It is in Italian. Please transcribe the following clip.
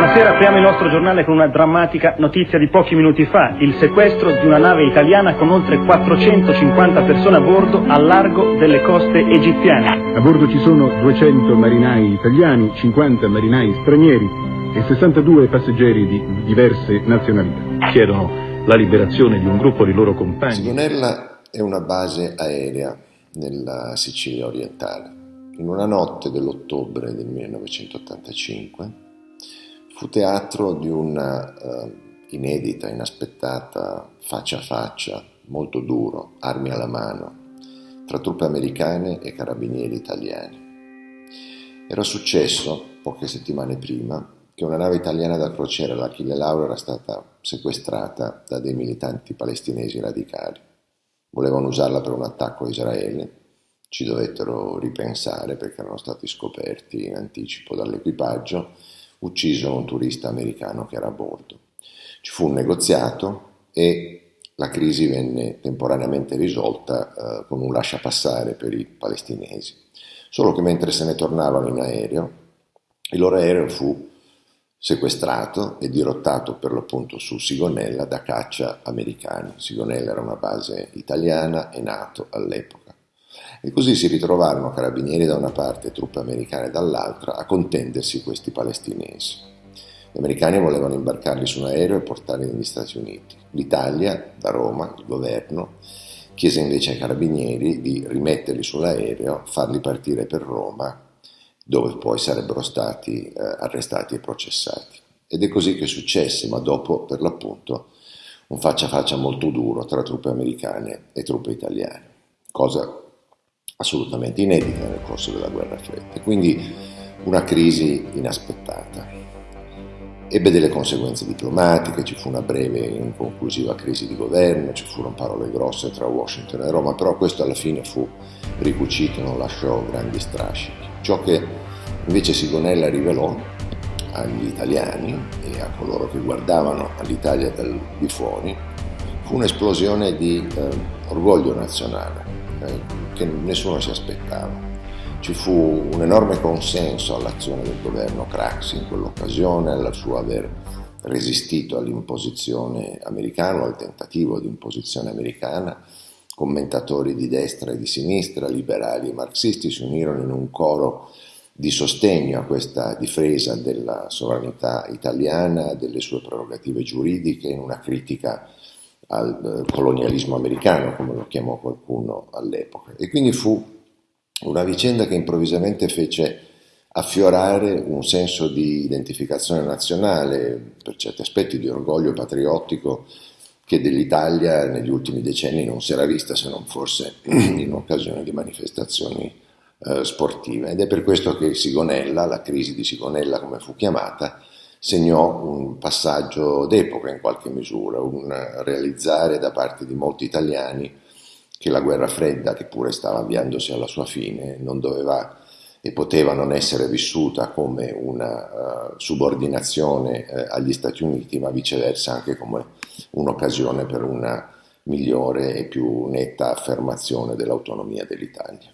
Buonasera, apriamo il nostro giornale con una drammatica notizia di pochi minuti fa, il sequestro di una nave italiana con oltre 450 persone a bordo al largo delle coste egiziane. A bordo ci sono 200 marinai italiani, 50 marinai stranieri e 62 passeggeri di diverse nazionalità. Chiedono la liberazione di un gruppo di loro compagni. Sigonella è una base aerea nella Sicilia orientale. In una notte dell'ottobre del 1985 fu teatro di una uh, inedita, inaspettata faccia a faccia, molto duro, armi alla mano, tra truppe americane e carabinieri italiani. Era successo, poche settimane prima, che una nave italiana da crociera, l'Achille Lauro, era stata sequestrata da dei militanti palestinesi radicali. Volevano usarla per un attacco a Israele, ci dovettero ripensare perché erano stati scoperti in anticipo dall'equipaggio ucciso un turista americano che era a bordo. Ci fu un negoziato e la crisi venne temporaneamente risolta eh, con un lasciapassare per i palestinesi. Solo che mentre se ne tornavano in aereo, il loro aereo fu sequestrato e dirottato per l'appunto su Sigonella da caccia americani. Sigonella era una base italiana e NATO all'epoca. E così si ritrovarono carabinieri da una parte e truppe americane dall'altra a contendersi questi palestinesi. Gli americani volevano imbarcarli su un aereo e portarli negli Stati Uniti. L'Italia, da Roma, il governo, chiese invece ai carabinieri di rimetterli sull'aereo, farli partire per Roma, dove poi sarebbero stati eh, arrestati e processati. Ed è così che successe, ma dopo, per l'appunto, un faccia a faccia molto duro tra truppe americane e truppe italiane, cosa assolutamente inedita nel corso della guerra fredda e quindi una crisi inaspettata. Ebbe delle conseguenze diplomatiche, ci fu una breve e inconclusiva crisi di governo, ci furono parole grosse tra Washington e Roma, però questo alla fine fu ricucito non lasciò grandi strascichi. Ciò che invece Sigonella rivelò agli italiani e a coloro che guardavano all'Italia dal di fuori fu un'esplosione di eh, orgoglio nazionale, eh, che nessuno si aspettava. Ci fu un enorme consenso all'azione del governo Craxi in quell'occasione, al suo aver resistito all'imposizione americana, al tentativo di imposizione americana. Commentatori di destra e di sinistra, liberali e marxisti si unirono in un coro di sostegno a questa difesa della sovranità italiana, delle sue prerogative giuridiche, in una critica al eh, colonialismo americano, come lo chiamò qualcuno all'epoca. E quindi fu una vicenda che improvvisamente fece affiorare un senso di identificazione nazionale, per certi aspetti di orgoglio patriottico, che dell'Italia negli ultimi decenni non si era vista se non forse in occasione di manifestazioni eh, sportive. Ed è per questo che Sigonella, la crisi di Sigonella come fu chiamata, segnò un passaggio d'epoca in qualche misura, un realizzare da parte di molti italiani che la guerra fredda, che pure stava avviandosi alla sua fine, non doveva e poteva non essere vissuta come una uh, subordinazione uh, agli Stati Uniti, ma viceversa anche come un'occasione per una migliore e più netta affermazione dell'autonomia dell'Italia.